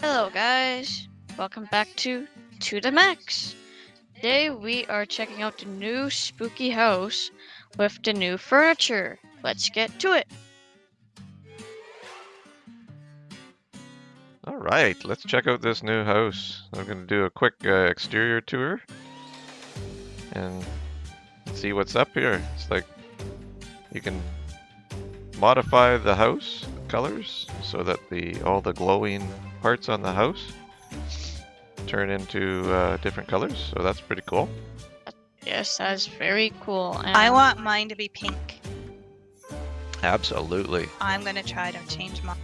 Hello guys, welcome back to To the Max. Today we are checking out the new spooky house with the new furniture. Let's get to it. All right, let's check out this new house. I'm going to do a quick uh, exterior tour and see what's up here. It's like you can modify the house colors so that the all the glowing parts on the house turn into uh, different colors. So that's pretty cool. Yes, that's very cool. And I want mine to be pink. Absolutely, I'm gonna try to change mine.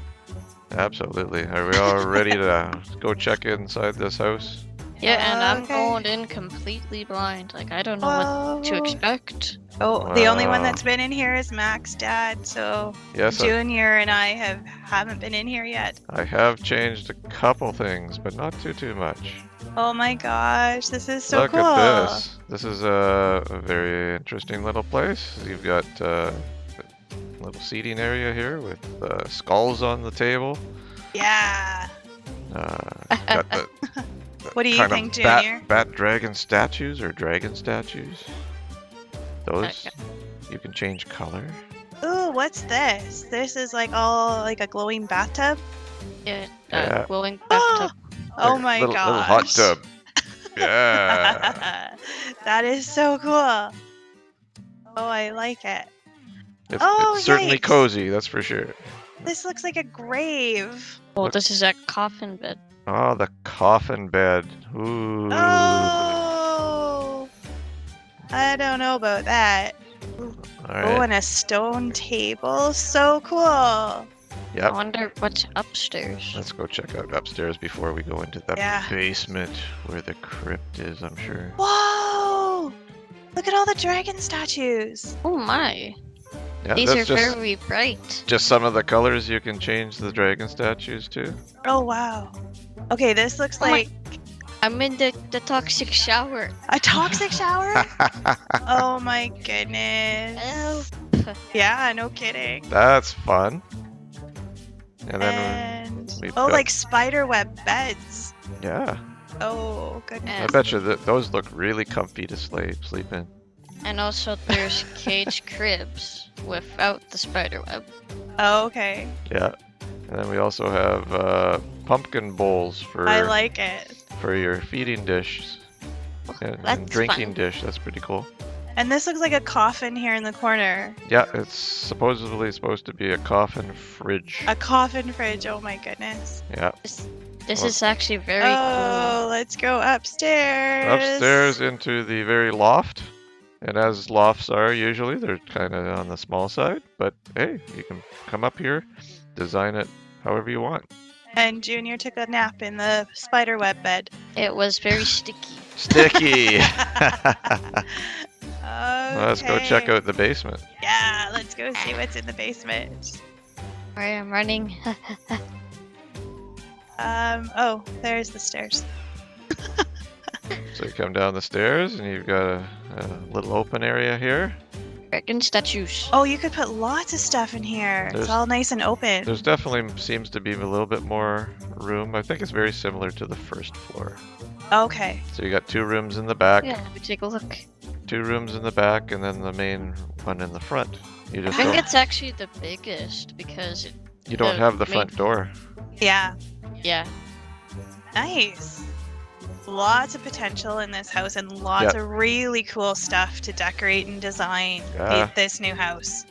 absolutely. Are we all ready to go check inside this house? Yeah, and I'm Okay. going in completely blind. Like I don't know what to expect. Oh, the only one that's been in here is Mac's dad, so Yes, I, Junior and I have haven't been in here yet. I have changed a couple things, but not too too much. Oh my gosh, this is so Look cool. at this. This is a, a very interesting little place. You've got uh, a little seating area here with uh, skulls on the table. Yeah. Uh, got the What do you think, of bat, Junior? bat dragon statues or dragon statues. Those Okay. you can change color. Ooh, what's this? This is like all like a glowing bathtub. Yeah, uh, Yeah. glowing Oh, bathtub. oh Like my little, gosh. Little hot tub. Yeah. that is so cool. Oh, I like it. It's, Oh, it's certainly yikes. cozy, that's for sure. This looks like a grave. Oh, Look- this is a coffin bed. Oh, the coffin bed. Ooh. Oh, I don't know about that. All Oh, and a stone table. So cool. I wonder what's upstairs. Let's go check out upstairs before we go into the Yeah. basement where the crypt is, I'm sure. Whoa! Look at all the dragon statues. Oh my, Yeah, these are just, very bright. just some of the colors you can change the dragon statues to. Oh wow. Okay, this looks Oh my- like I'm in the, the toxic shower. a toxic shower. oh my goodness. Help. Yeah, no kidding. That's fun. And then, And we've oh, got- like spider web beds. yeah, Oh goodness. I bet you that those look really comfy to sleep sleep in. and also there's cage cribs without the spider web. Oh, okay. Yeah. And then we also have uh, pumpkin bowls for I like it. for your feeding dish and, and drinking fun. dish. That's pretty cool. And this looks like a coffin here in the corner. Yeah, it's supposedly supposed to be a coffin fridge. A coffin fridge. Oh my goodness. Yeah. This Well- is actually very oh, let's go upstairs. Upstairs into the very loft. And as lofts are usually, they're kind of on the small side. But hey, you can come up here, design it however you want. And Junior took a nap in the spider web bed. It was very sticky. Sticky! okay. Let's go check out the basement. Yeah, let's go see what's in the basement. Alright, I'm running. Um. Oh, there's the stairs. So you come down the stairs and you've got a, a little open area here. Dragon statues. Oh, you could put lots of stuff in here. There's- it's all nice and open. There's definitely seems to be a little bit more room. I think it's very similar to the first floor. Okay. So you got two rooms in the back, Yeah, let me take a look. two rooms in the back, and then the main one in the front. You I just think it's actually the biggest because it, you don't the have the main- front door. Yeah. yeah. Nice. Lots of potential in this house and lots of really cool stuff to decorate and design Yeah. this new house.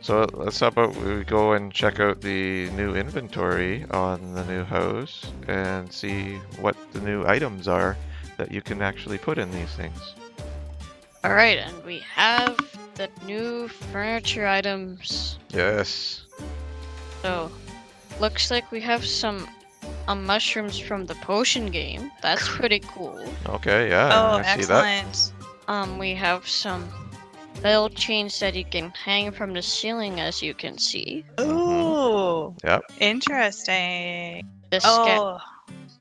So let's how about we go and check out the new inventory on the new house and see what the new items are that you can actually put in these things. Alright, and we have the new furniture items. Yes. So, looks like we have some um, mushrooms from the potion game. That's pretty cool. Okay, yeah. oh, I see that. excellent. Um, we have some bell chains that you can hang from the ceiling, as you can see. Ooh. Yep. Interesting. The sca- Oh,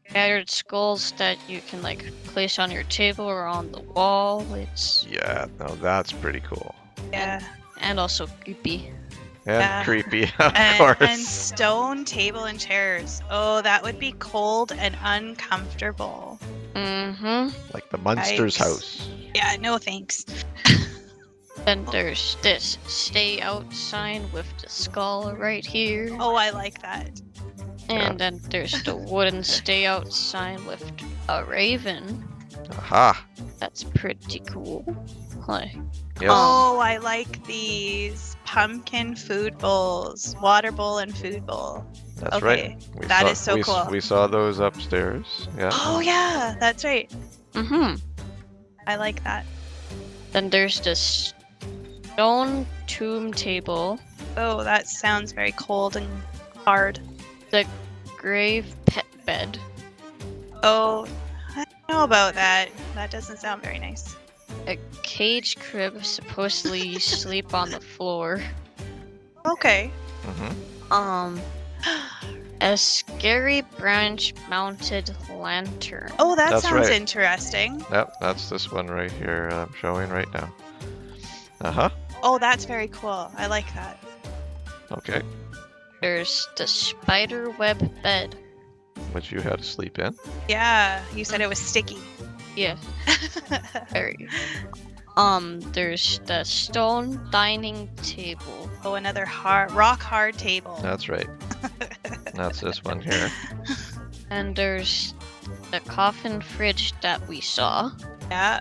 scattered skulls that you can like place on your table or on the wall. It's Yeah, no, that's pretty cool. yeah. and also creepy. And Yeah. creepy, of and, course. and stone table and chairs. Oh, that would be cold and uncomfortable. Mm-hmm. Like the Munsters Yikes. house. Yeah, no thanks. Then there's this stay out sign with the skull right here. Oh, I like that. And then there's the wooden stay out sign with a raven. Aha. That's pretty cool. Like, Yes. Oh, I like these pumpkin food bowls, water bowl and food bowl. That's okay, right. We that saw, is so we, cool. We saw those upstairs. Yeah. Oh yeah, that's right. mm-hmm. I like that. Then there's this stone tomb table, Oh, that sounds very cold and hard. The grave pet bed, Oh, I don't know about that. That doesn't sound very nice. a cage crib. Supposedly you sleep on the floor. Okay. hmm Um, a scary branch mounted lantern. Oh, that That's sounds right. interesting. Yep, that's this one right here I'm showing right now. Uh huh. Oh, that's very cool. I like that. Okay. There's the spider web bed. Which you had to sleep in. Yeah, you said it was sticky. Yeah, very. Um, there's the stone dining table. oh, another hard, rock hard table. That's right. that's this one here. And there's the coffin fridge that we saw. Yeah.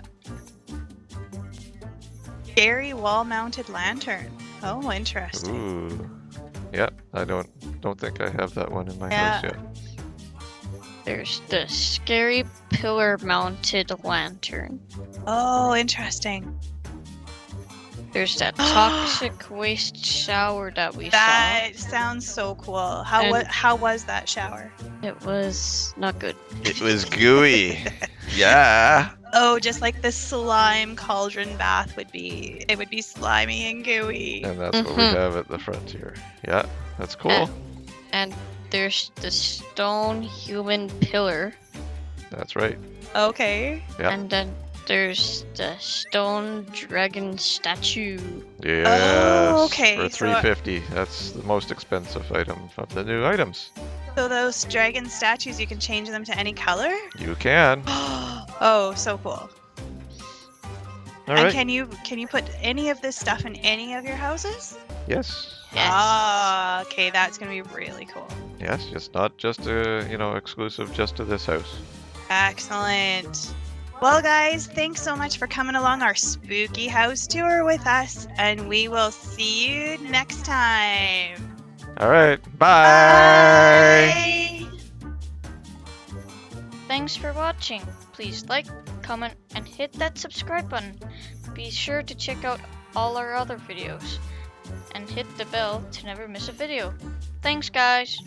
Scary wall-mounted lantern. Oh, interesting. Ooh. Yep. I don't don't think I have that one in my Yeah. house yet. There's the scary pillar mounted lantern. Oh, interesting. There's that toxic waste shower that we saw. That sounds so cool. How And- wa- how was that shower? It was not good. It was gooey. yeah. Oh, just like the slime cauldron bath would be. It would be slimy and gooey. And that's what we Mhm. have at the front here. Yeah. That's cool. Uh, And there's the stone human pillar. that's right. Okay. Yep. And then there's the stone dragon statue. Yes. okay, For so I- 350. That's the most expensive item of the new items. So those dragon statues, you can change them to any color. You can. oh, so cool. All and right. can you can you put any of this stuff in any of your houses? Yes. Yes. Ah, okay, that's gonna be really cool. Yes. it's not just uh, you know exclusive just to this house. Excellent. Well, guys, thanks so much for coming along our spooky house tour with us, and we will see you next time. All right. Bye. Bye. Thanks for watching. Please like, comment, and hit that subscribe button. Be sure to check out all our other videos. And hit the bell to never miss a video. Thanks, guys.